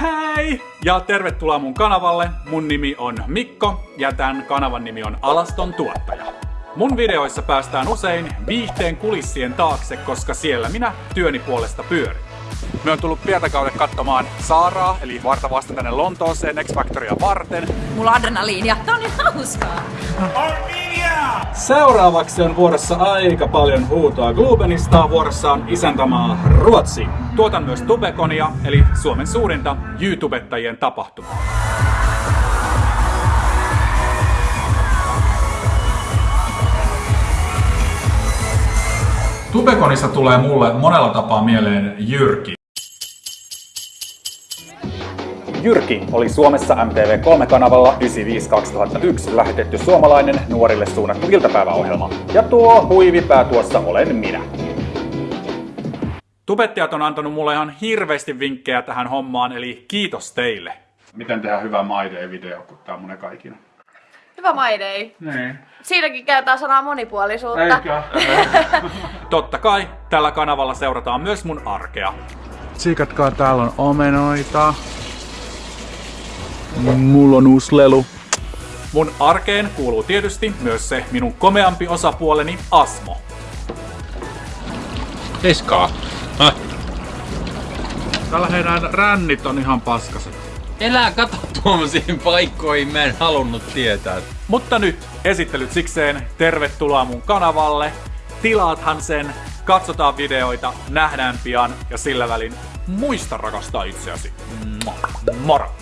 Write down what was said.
Hei! Ja tervetuloa mun kanavalle. Mun nimi on Mikko ja tämän kanavan nimi on Alaston tuottaja. Mun videoissa päästään usein viihteen kulissien taakse, koska siellä minä työni puolesta pyörin. Me on tullut Pietakauden katsomaan Saaraa, eli varta vasta tänne Lontooseen X Factorya varten. Mulla on adrenaliinia. Tää on niin hauskaa. Seuraavaksi on vuorossa aika paljon huutoa Globenista. Vuorossa on isäntämaa Ruotsi. Tuotan myös Tubekonia, eli Suomen suurinta YouTubettajien tapahtumaa. Tubekonista tulee mulle monella tapaa mieleen Jyrki. Jyrki oli Suomessa MTV3-kanavalla 95-2001 lähetetty suomalainen nuorille suunnattu iltapäiväohjelma. Ja tuo huivipää tuossa olen minä. Tubettajat on antanut mulle ihan hirveästi vinkkejä tähän hommaan, eli kiitos teille. Miten tehdään hyvä My Day-video, kun tää on mun eka ikinä? Hyvä My Day. Niin. Siinäkin käytetään sanaa monipuolisuutta. Eikä? Totta kai, tällä kanavalla seurataan myös mun arkea. Tsiikatkaa, täällä on omenoita. Mulla on uusi lelu. Mun arkeen kuuluu tietysti myös se minun komeampi osapuoleni Asmo. Häh? Tällä heidän rännit on ihan paskaset. Elää kato tuommoisiin paikkoihin, mä en halunnut tietää. Mutta nyt esittelyt sikseen, tervetuloa mun kanavalle. Tilaathan sen, katsotaan videoita, nähdään pian ja sillä välin muista rakastaa itseäsi. Moro!